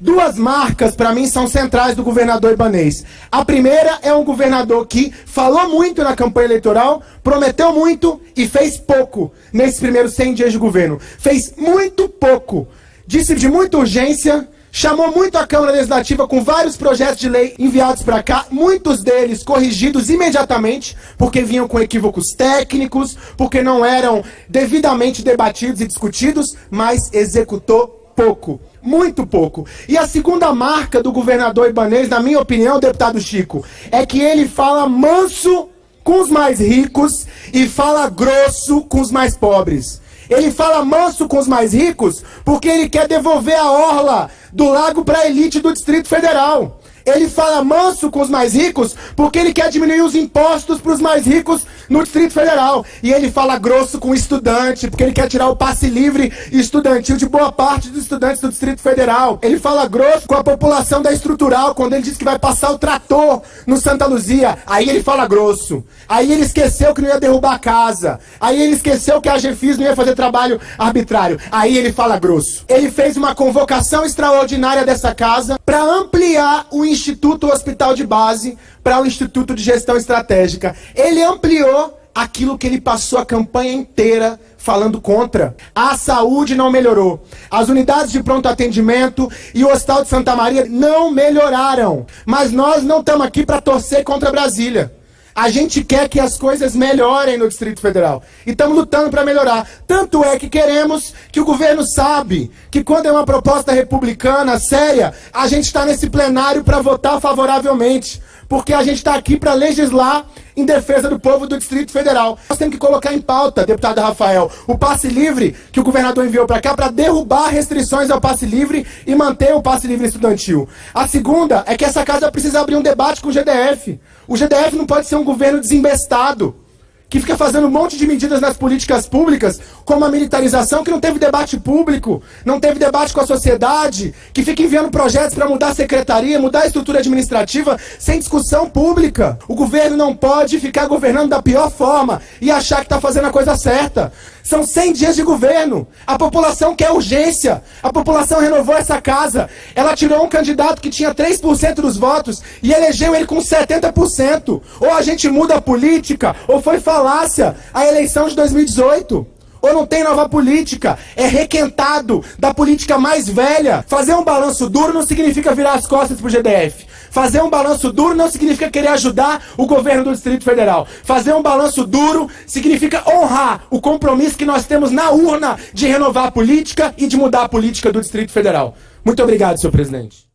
Duas marcas, para mim, são centrais do governador Ibanês. A primeira é um governador que falou muito na campanha eleitoral, prometeu muito e fez pouco nesses primeiros 100 dias de governo. Fez muito pouco. Disse de muita urgência, chamou muito a Câmara Legislativa com vários projetos de lei enviados para cá, muitos deles corrigidos imediatamente, porque vinham com equívocos técnicos, porque não eram devidamente debatidos e discutidos, mas executou pouco. Muito pouco. E a segunda marca do governador Ibanês, na minha opinião, deputado Chico, é que ele fala manso com os mais ricos e fala grosso com os mais pobres. Ele fala manso com os mais ricos porque ele quer devolver a orla do lago para a elite do Distrito Federal. Ele fala manso com os mais ricos porque ele quer diminuir os impostos para os mais ricos no Distrito Federal. E ele fala grosso com o estudante porque ele quer tirar o passe livre estudantil de boa parte dos estudantes do Distrito Federal. Ele fala grosso com a população da estrutural quando ele diz que vai passar o trator no Santa Luzia. Aí ele fala grosso. Aí ele esqueceu que não ia derrubar a casa. Aí ele esqueceu que a GFIS não ia fazer trabalho arbitrário. Aí ele fala grosso. Ele fez uma convocação extraordinária dessa casa para ampliar o Instituto Hospital de Base para o Instituto de Gestão Estratégica. Ele ampliou aquilo que ele passou a campanha inteira falando contra. A saúde não melhorou. As unidades de pronto atendimento e o Hospital de Santa Maria não melhoraram. Mas nós não estamos aqui para torcer contra Brasília. A gente quer que as coisas melhorem no Distrito Federal. E estamos lutando para melhorar. Tanto é que queremos que o governo sabe que quando é uma proposta republicana séria, a gente está nesse plenário para votar favoravelmente. Porque a gente está aqui para legislar em defesa do povo do Distrito Federal. Nós temos que colocar em pauta, deputado Rafael, o passe livre que o governador enviou para cá para derrubar restrições ao passe livre e manter o passe livre estudantil. A segunda é que essa casa precisa abrir um debate com o GDF. O GDF não pode ser um governo desembestado que fica fazendo um monte de medidas nas políticas públicas, como a militarização, que não teve debate público, não teve debate com a sociedade, que fica enviando projetos para mudar a secretaria, mudar a estrutura administrativa, sem discussão pública. O governo não pode ficar governando da pior forma e achar que está fazendo a coisa certa. São 100 dias de governo. A população quer urgência. A população renovou essa casa. Ela tirou um candidato que tinha 3% dos votos e elegeu ele com 70%. Ou a gente muda a política, ou foi falácia a eleição de 2018. Ou não tem nova política, é requentado da política mais velha. Fazer um balanço duro não significa virar as costas pro GDF. Fazer um balanço duro não significa querer ajudar o governo do Distrito Federal. Fazer um balanço duro significa honrar o compromisso que nós temos na urna de renovar a política e de mudar a política do Distrito Federal. Muito obrigado, senhor presidente.